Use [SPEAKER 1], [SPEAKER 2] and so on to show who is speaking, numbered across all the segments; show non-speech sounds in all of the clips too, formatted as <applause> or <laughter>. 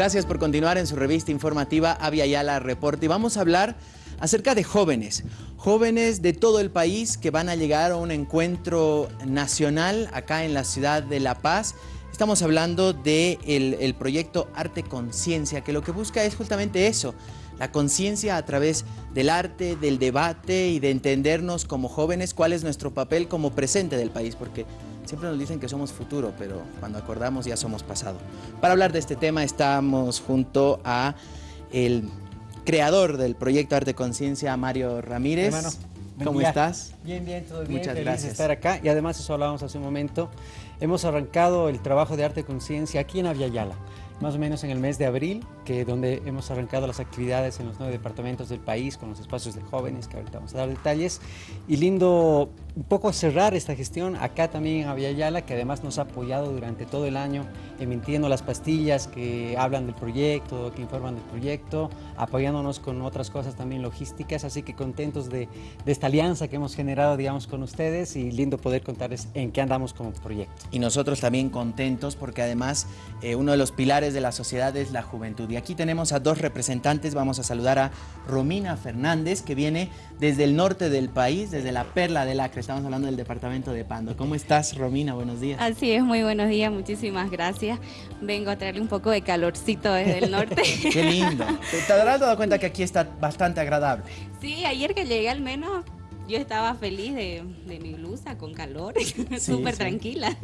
[SPEAKER 1] Gracias por continuar en su revista informativa Avia Yala Reporte. Y vamos a hablar acerca de jóvenes, jóvenes de todo el país que van a llegar a un encuentro nacional acá en la ciudad de La Paz. Estamos hablando del de el proyecto Arte Conciencia, que lo que busca es justamente eso, la conciencia a través del arte, del debate y de entendernos como jóvenes cuál es nuestro papel como presente del país, porque siempre nos dicen que somos futuro, pero cuando acordamos ya somos pasado. Para hablar de este tema estamos junto a el creador del proyecto Arte Conciencia, Mario Ramírez.
[SPEAKER 2] Hermano,
[SPEAKER 1] ¿Cómo estás?
[SPEAKER 2] Bien, bien, todo bien.
[SPEAKER 1] Muchas
[SPEAKER 2] Feliz
[SPEAKER 1] gracias.
[SPEAKER 2] de estar acá y además eso hablábamos hace un momento. Hemos arrancado el trabajo de Arte Conciencia aquí en Aviala, más o menos en el mes de abril, que donde hemos arrancado las actividades en los nueve departamentos del país con los espacios de jóvenes, que ahorita vamos a dar detalles. Y lindo un poco cerrar esta gestión acá también en Aviala, que además nos ha apoyado durante todo el año emitiendo las pastillas que hablan del proyecto, que informan del proyecto, apoyándonos con otras cosas también logísticas, así que contentos de, de esta alianza que hemos generado, digamos, con ustedes y lindo poder contarles en qué andamos como proyecto.
[SPEAKER 1] Y nosotros también contentos porque además eh, uno de los pilares de la sociedad es la juventud. Y aquí tenemos a dos representantes, vamos a saludar a Romina Fernández, que viene desde el norte del país, desde la Perla del Acre, estamos hablando del departamento de Pando. ¿Cómo estás, Romina? Buenos días.
[SPEAKER 3] Así es, muy buenos días, muchísimas gracias. Vengo a traerle un poco de calorcito desde el norte. <laughs>
[SPEAKER 1] Qué lindo. ¿Te, habrás dado cuenta que aquí está bastante agradable?
[SPEAKER 3] Sí, ayer que llegué al menos yo estaba feliz de, de mi blusa con calor, <laughs> súper
[SPEAKER 1] sí.
[SPEAKER 3] tranquila.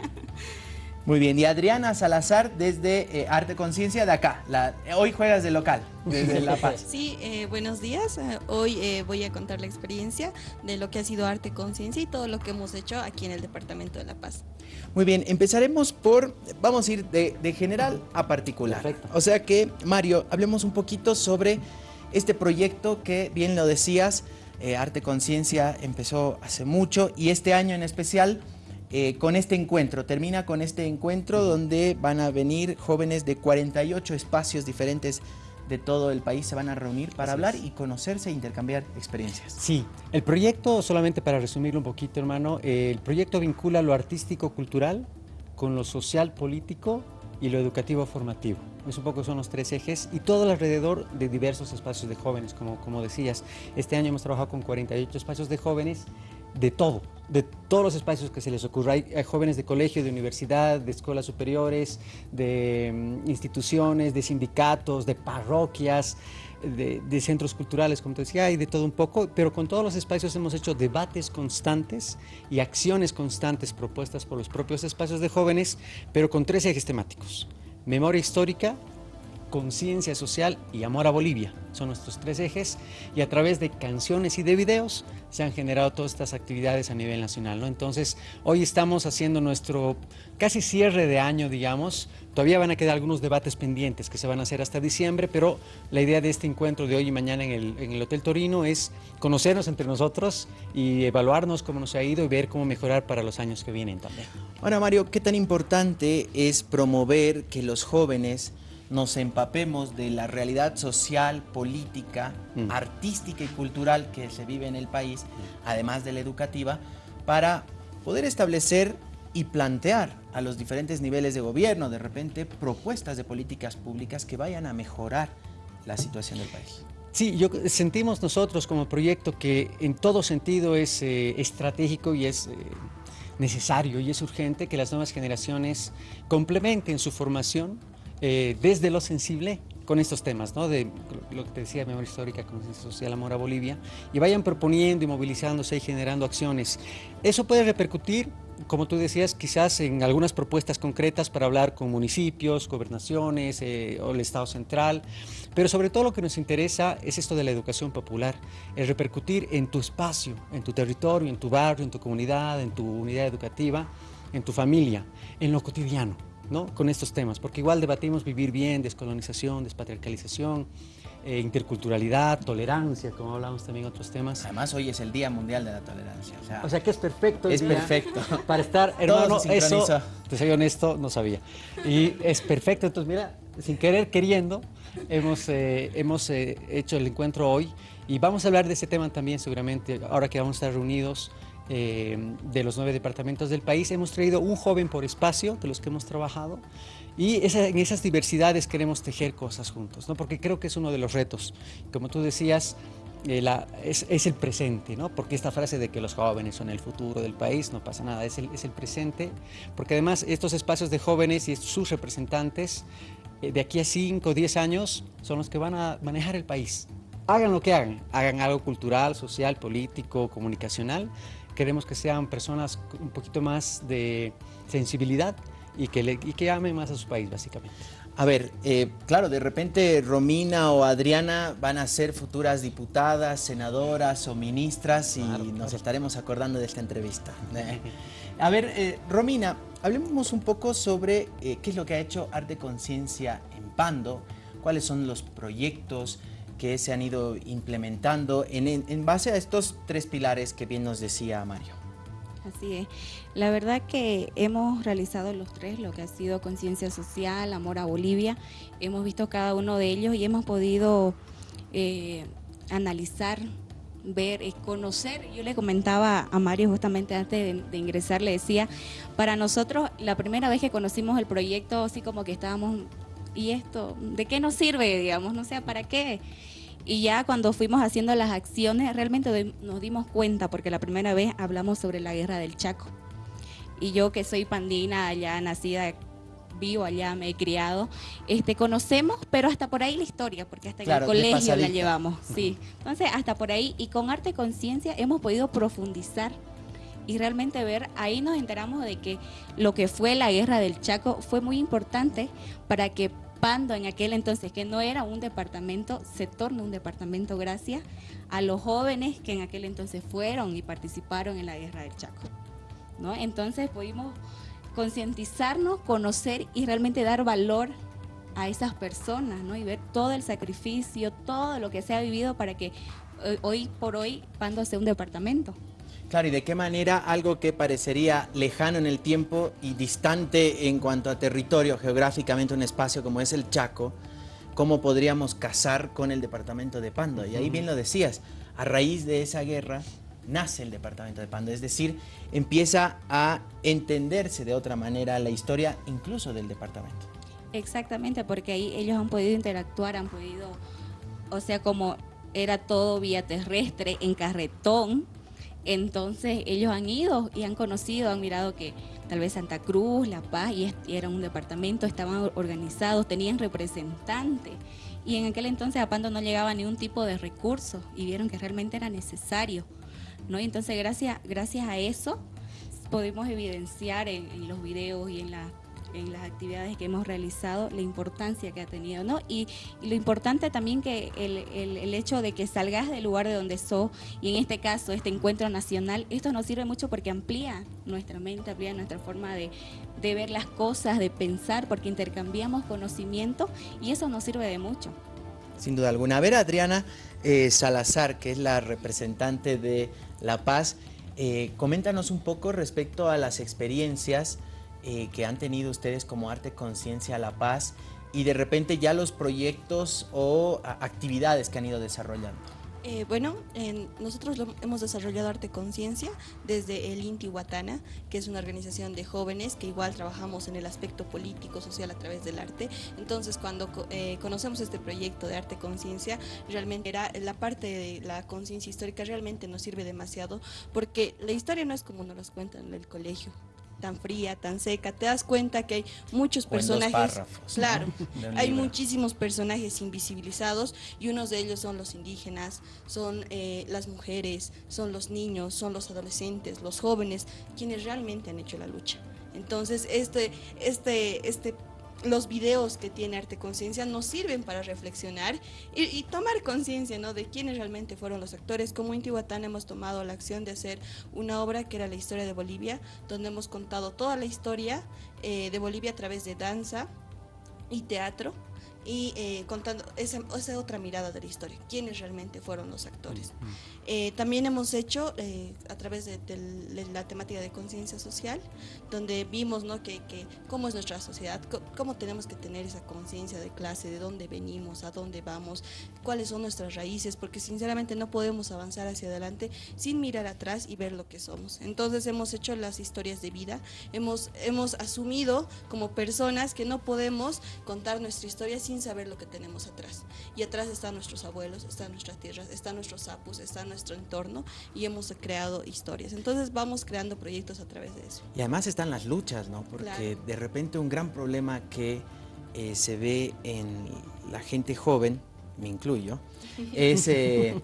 [SPEAKER 1] Muy bien, y Adriana Salazar desde eh, Arte Conciencia de acá. La, hoy juegas de local, desde La Paz. <laughs>
[SPEAKER 4] Sí, eh, buenos días. Eh, hoy eh, voy a contar la experiencia de lo que ha sido Arte Conciencia y todo lo que hemos hecho aquí en el Departamento de La Paz.
[SPEAKER 1] Muy bien, empezaremos por, vamos a ir de, de general a particular.
[SPEAKER 2] Perfecto.
[SPEAKER 1] O sea que, Mario, hablemos un poquito sobre este proyecto que, bien lo decías, eh, Arte Conciencia empezó hace mucho y este año en especial eh, con este encuentro, termina con este encuentro donde van a venir jóvenes de 48 espacios diferentes de todo el país, se van a reunir para
[SPEAKER 2] Así
[SPEAKER 1] hablar
[SPEAKER 2] es.
[SPEAKER 1] y conocerse e intercambiar experiencias.
[SPEAKER 2] Sí, el proyecto, solamente para resumirlo un poquito, hermano, eh, el proyecto vincula lo artístico-cultural con lo social-político y lo educativo-formativo. Es un poco son los tres ejes y todo alrededor de diversos espacios de jóvenes, como, como decías. Este año hemos trabajado con 48 espacios de jóvenes de todo, de todos los espacios que se les ocurra. Hay, jóvenes de colegio, de universidad, de escuelas superiores, de mm, instituciones, de sindicatos, de parroquias, de, de centros culturales, como te decía, hay de todo un poco, pero con todos los espacios hemos hecho debates constantes y acciones constantes propuestas por los propios espacios de jóvenes, pero con tres ejes temáticos. Memoria histórica, conciencia social y amor a Bolivia. Son nuestros tres ejes y a través de canciones y de videos se han generado todas estas actividades a nivel nacional. Entonces, hoy estamos haciendo nuestro casi cierre de año, digamos. Todavía van a quedar algunos debates pendientes que se van a hacer hasta diciembre, pero la idea de este encuentro de hoy y mañana en el, en el Hotel Torino es conocernos entre nosotros y evaluarnos cómo nos ha ido y ver cómo mejorar para los años que vienen también.
[SPEAKER 1] Ahora, Mario, ¿qué tan importante es promover que los jóvenes nos empapemos de la realidad social, política,
[SPEAKER 2] Mm.
[SPEAKER 1] artística y cultural que se vive en el país, además de la educativa, para poder establecer y plantear a los diferentes niveles de gobierno, de repente, propuestas de políticas públicas que vayan a mejorar la situación del país?
[SPEAKER 2] Sí, yo, sentimos nosotros como proyecto que en todo sentido es eh, estratégico y es eh, necesario y es urgente que las nuevas generaciones complementen su formación eh, desde lo sensible con estos temas, de lo que te decía, memoria histórica, conciencia social, amor a Bolivia, y vayan proponiendo y movilizándose y generando acciones. Eso puede repercutir, como tú decías, quizás en algunas propuestas concretas para hablar con municipios, gobernaciones eh, o el Estado central, pero sobre todo lo que nos interesa es esto de la educación popular, el repercutir en tu espacio, en tu territorio, en tu barrio, en tu comunidad, en tu unidad educativa, en tu familia, en lo cotidiano. ¿No? con estos temas, porque igual debatimos vivir bien, descolonización, despatriarcalización, eh, interculturalidad, tolerancia, como hablamos también otros temas.
[SPEAKER 1] Además, hoy es el Día Mundial de la Tolerancia. O sea,
[SPEAKER 2] O sea que es perfecto. el
[SPEAKER 1] Es
[SPEAKER 2] día
[SPEAKER 1] perfecto. <laughs>
[SPEAKER 2] Para estar, hermano, eso, te soy honesto, no sabía. Y es perfecto, entonces mira, sin querer, queriendo, hemos, eh, hemos eh, hecho el encuentro hoy y vamos a hablar de ese tema también seguramente, ahora que vamos a estar reunidos eh, de los nueve departamentos del país. Hemos traído un joven por espacio de los que hemos trabajado y en esas diversidades queremos tejer cosas juntos, ¿no? porque creo que es uno de los retos. Como tú decías, eh, es, el presente, ¿no? porque esta frase de que los jóvenes son el futuro del país, no pasa nada, es el, es el presente, porque además estos espacios de jóvenes y sus representantes eh, de aquí a 5 o 10 años son los que van a manejar el país. Hagan lo que hagan, hagan algo cultural, social, político, comunicacional, queremos que sean personas un poquito más de sensibilidad y que, le, y que amen más a su país, básicamente.
[SPEAKER 1] A ver, eh, claro, de repente Romina o Adriana van a ser futuras diputadas, senadoras o ministras y nos estaremos acordando de esta entrevista. <laughs> Eh, a ver, eh, Romina, hablemos un poco sobre qué es lo que ha hecho Arte Conciencia en Pando, cuáles son los proyectos, que se han ido implementando en, base a estos tres pilares que bien nos decía Mario.
[SPEAKER 3] Así es. La verdad que hemos realizado los tres, lo que ha sido conciencia social, amor a Bolivia. Hemos visto cada uno de ellos y hemos podido eh, analizar, ver, conocer. Yo le comentaba a Mario justamente antes de, ingresar, le decía, para nosotros la primera vez que conocimos el proyecto, así como que estábamos ¿y esto de qué nos sirve, digamos? No sé, ¿para qué? Y ya cuando fuimos haciendo las acciones, realmente nos dimos cuenta, porque la primera vez hablamos sobre la guerra del Chaco. Y yo que soy pandina, allá nacida, vivo allá, me he criado, este, conocemos, pero hasta por ahí la historia, porque hasta en el colegio la llevamos. Sí. Entonces, hasta por ahí, y con arte conciencia hemos podido profundizar y realmente ver, ahí nos enteramos de que lo que fue la guerra del Chaco fue muy importante para que Pando en aquel entonces, que no era un departamento, se torna un departamento gracias a los jóvenes que en aquel entonces fueron y participaron en la guerra del Chaco. ¿no? Entonces pudimos concientizarnos, conocer y realmente dar valor a esas personas ¿no? y ver todo el sacrificio, todo lo que se ha vivido para que eh, hoy por hoy Pando sea un departamento.
[SPEAKER 1] Claro, y de qué manera algo que parecería lejano en el tiempo y distante en cuanto a territorio, geográficamente un espacio como es el Chaco, cómo podríamos casar con el departamento de Pando. Y ahí bien lo decías, a raíz de esa guerra nace el departamento de Pando, es decir, empieza a entenderse de otra manera la historia incluso del departamento.
[SPEAKER 3] Exactamente, porque ahí ellos han podido interactuar, han podido, o sea, como era todo vía terrestre, en carretón, entonces ellos han ido y han conocido, han mirado que tal vez Santa Cruz, La Paz, y era un departamento, estaban organizados, tenían representantes. Y en aquel entonces a Pando no llegaba ningún tipo de recurso y vieron que realmente era necesario. ¿no? Y entonces gracias, gracias a eso podemos evidenciar en, en los videos y en las en las actividades que hemos realizado, la importancia que ha tenido, ¿no? Y, lo importante también que el, el, hecho de que salgas del lugar de donde sos, y en este caso este encuentro nacional, esto nos sirve mucho porque amplía nuestra mente, amplía nuestra forma de, de ver las cosas, de pensar, porque intercambiamos conocimiento y eso nos sirve de mucho.
[SPEAKER 1] Sin duda alguna. A ver, Adriana eh, Salazar, que es la representante de La Paz, eh, coméntanos un poco respecto a las experiencias eh, que han tenido ustedes como Arte Conciencia La Paz y de repente ya los proyectos o actividades que han ido desarrollando?
[SPEAKER 4] Eh, bueno, nosotros hemos desarrollado Arte Conciencia desde el Inti Huatana, que es una organización de jóvenes que igual trabajamos en el aspecto político, social a través del arte. Entonces, cuando eh, conocemos este proyecto de Arte Conciencia, realmente era la parte de la conciencia histórica realmente nos sirve demasiado, porque la historia no es como nos los cuentan en el colegio tan fría, tan seca, te das cuenta que hay muchos personajes, claro, <laughs> hay muchísimos personajes invisibilizados y unos de ellos son los indígenas, son eh, las mujeres, son los niños, son los adolescentes, los jóvenes, quienes realmente han hecho la lucha. Entonces, este, este, este los videos que tiene Arte Conciencia nos sirven para reflexionar y, tomar conciencia ¿no? de quiénes realmente fueron los actores. Como Intihuatán hemos tomado la acción de hacer una obra que era la historia de Bolivia, donde hemos contado toda la historia eh, de Bolivia a través de danza y teatro y eh, contando esa, esa, otra mirada de la historia, quiénes realmente fueron los actores. Eh, también hemos hecho eh, a través de, la temática de conciencia social, donde vimos ¿no? que, que, cómo es nuestra sociedad, cómo, tenemos que tener esa conciencia de clase, de dónde venimos, a dónde vamos, cuáles son nuestras raíces, porque sinceramente no podemos avanzar hacia adelante sin mirar atrás y ver lo que somos. Entonces hemos hecho las historias de vida, hemos, hemos asumido como personas que no podemos contar nuestra historia sin saber lo que tenemos atrás. Y atrás están nuestros abuelos, están nuestras tierras, están nuestros sapos, está nuestro entorno y hemos creado historias. Entonces vamos creando proyectos a través de eso.
[SPEAKER 1] Y además están las luchas, ¿no? Porque de repente un gran problema que eh, se ve en la gente joven, me incluyo, <laughs> es eh,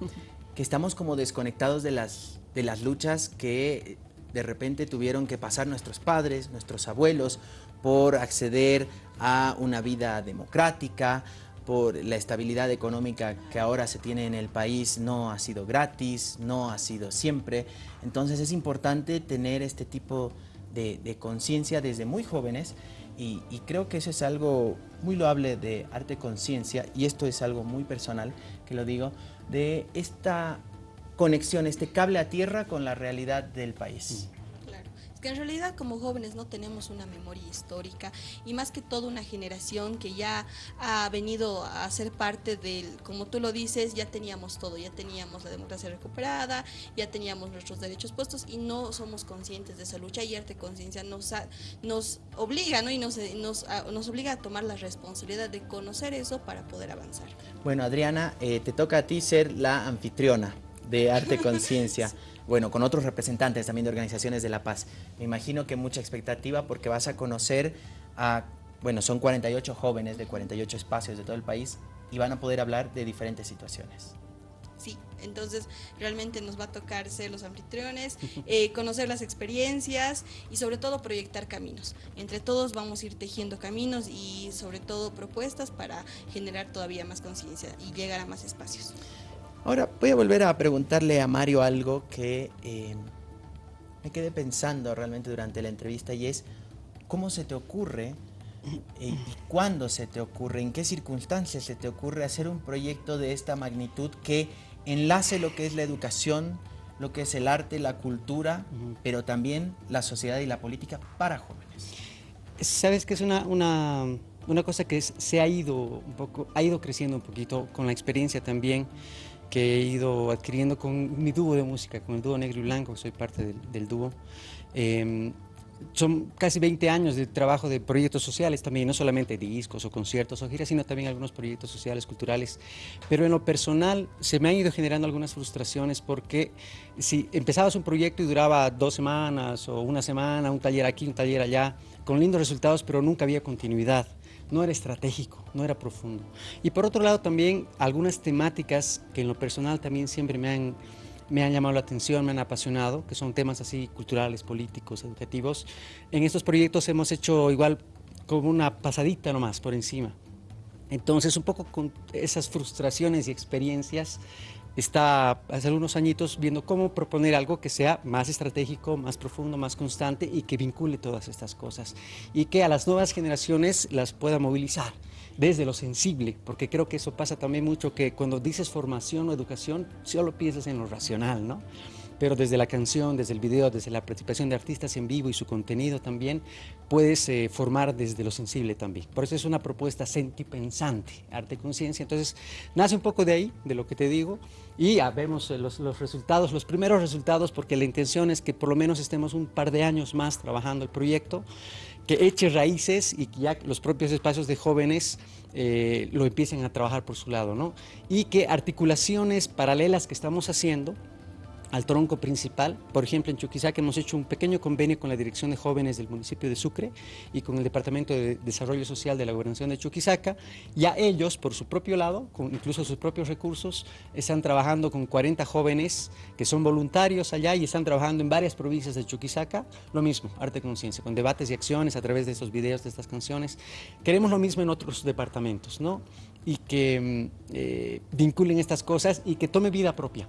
[SPEAKER 1] que estamos como desconectados de las, de las luchas que de repente tuvieron que pasar nuestros padres, nuestros abuelos, por acceder a una vida democrática, por la estabilidad económica que ahora se tiene en el país no ha sido gratis, no ha sido siempre. Entonces es importante tener este tipo de, conciencia desde muy jóvenes y, creo que eso es algo muy loable de arte conciencia y esto es algo muy personal que lo digo, de esta conexión, este cable a tierra con la realidad del país
[SPEAKER 4] que en realidad como jóvenes no tenemos una memoria histórica y más que todo una generación que ya ha venido a ser parte del, como tú lo dices, ya teníamos todo, ya teníamos la democracia recuperada, ya teníamos nuestros derechos puestos y no somos conscientes de esa lucha y arte conciencia nos, nos obliga ¿no? y nos, nos, nos, obliga a tomar la responsabilidad de conocer eso para poder avanzar.
[SPEAKER 1] Bueno Adriana, eh, te toca a ti ser la anfitriona de Arte Conciencia. bueno, con otros representantes también de organizaciones de la paz. Me imagino que mucha expectativa porque vas a conocer a, bueno, son 48 jóvenes de 48 espacios de todo el país y van a poder hablar de diferentes situaciones.
[SPEAKER 4] Sí, entonces realmente nos va a tocar ser los anfitriones, eh, conocer las experiencias y sobre todo proyectar caminos. Entre todos vamos a ir tejiendo caminos y sobre todo propuestas para generar todavía más conciencia y llegar a más espacios.
[SPEAKER 1] Ahora voy a volver a preguntarle a Mario algo que eh, me quedé pensando realmente durante la entrevista y es cómo se te ocurre eh, y cuándo se te ocurre, en qué circunstancias se te ocurre hacer un proyecto de esta magnitud que enlace lo que es la educación, lo que es el arte, la cultura, pero también la sociedad y la política para jóvenes.
[SPEAKER 2] Sabes que es una, una, una cosa que se ha ido un poco, ha ido creciendo un poquito con la experiencia también que he ido adquiriendo con mi dúo de música, con el dúo Negro y Blanco, soy parte del, dúo. Em, son casi 20 años de trabajo de proyectos sociales también, no solamente discos o conciertos o giras, sino también algunos proyectos sociales, culturales. Pero en lo personal se me han ido generando algunas frustraciones porque si empezabas un proyecto y duraba dos semanas o una semana, un taller aquí, un taller allá, con lindos resultados, pero nunca había continuidad no era estratégico, no era profundo. Y por otro lado también algunas temáticas que en lo personal también siempre me han, me han llamado la atención, me han apasionado, que son temas así culturales, políticos, educativos. En estos proyectos hemos hecho igual como una pasadita nomás por encima. Entonces un poco con esas frustraciones y experiencias está hace algunos añitos viendo cómo proponer algo que sea más estratégico, más profundo, más constante y que vincule todas estas cosas y que a las nuevas generaciones las pueda movilizar desde lo sensible, porque creo que eso pasa también mucho que cuando dices formación o educación solo piensas en lo racional, ¿no? Pero desde la canción, desde el video, desde la participación de artistas en vivo y su contenido también, puedes eh, formar desde lo sensible también. Por eso es una propuesta sentipensante, arte conciencia. Entonces, nace un poco de ahí, de lo que te digo, y ya vemos eh, los, los, resultados, los primeros resultados, porque la intención es que por lo menos estemos un par de años más trabajando el proyecto, que eche raíces y que ya los propios espacios de jóvenes eh, lo empiecen a trabajar por su lado, ¿no? Y que articulaciones paralelas que estamos haciendo, al tronco principal. Por ejemplo, en Chuquisaca hemos hecho un pequeño convenio con la Dirección de Jóvenes del municipio de Sucre y con el Departamento de Desarrollo Social de la Gobernación de Chuquisaca. Ya ellos, por su propio lado, con incluso sus propios recursos, están trabajando con 40 jóvenes que son voluntarios allá y están trabajando en varias provincias de Chuquisaca. Lo mismo, arte conciencia, con debates y acciones a través de estos videos, de estas canciones. Queremos lo mismo en otros departamentos, ¿no? Y que mm, eh, vinculen estas cosas y que tome vida propia.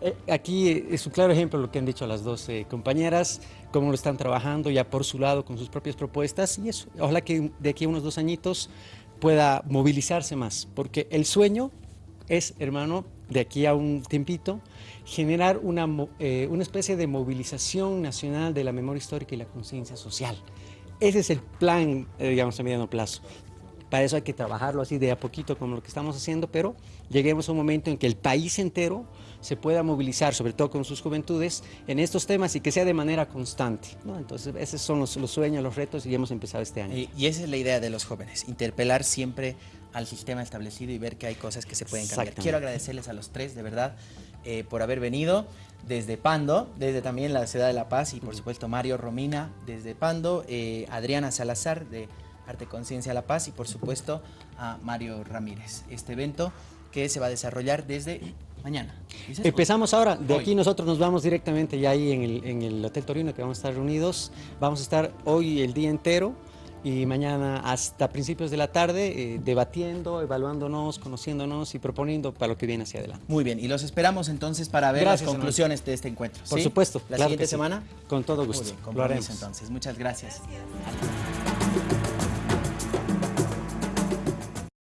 [SPEAKER 2] Eh, aquí es un claro ejemplo lo que han dicho las dos eh, compañeras, cómo lo están trabajando ya por su lado con sus propias propuestas y eso, ojalá que de aquí a unos dos añitos pueda movilizarse más, porque el sueño es, hermano, de aquí a un tiempito, generar una, eh, una especie de movilización nacional de la memoria histórica y la conciencia social. Ese es el plan, digamos, a mediano plazo. Para eso hay que trabajarlo así de a poquito como lo que estamos haciendo, pero lleguemos a un momento en que el país entero se pueda movilizar, sobre todo con sus juventudes, en estos temas y que sea de manera constante. Entonces, esos son los, sueños, los retos y hemos empezado este año.
[SPEAKER 1] Y, esa es la idea de los jóvenes, interpelar siempre al sistema establecido y ver que hay cosas que se pueden cambiar. Quiero agradecerles a los tres, de verdad, eh, por haber venido desde Pando, desde también la ciudad de La Paz y por supuesto Mario Romina desde Pando, eh, Adriana Salazar de Arte Conciencia La Paz y por supuesto a Mario Ramírez. Este evento que se va a desarrollar desde mañana.
[SPEAKER 2] Empezamos ahora, de aquí nosotros nos vamos directamente ya ahí en el, en el Hotel Torino que vamos a estar reunidos. Vamos a estar hoy el día entero y mañana hasta principios de la tarde eh, debatiendo, evaluándonos, conociéndonos y proponiendo para lo que viene hacia adelante.
[SPEAKER 1] Muy bien, y los esperamos entonces para ver las conclusiones de este encuentro.
[SPEAKER 2] Por supuesto.
[SPEAKER 1] La siguiente semana.
[SPEAKER 2] Con todo gusto.
[SPEAKER 1] Muy bien, entonces. Muchas gracias.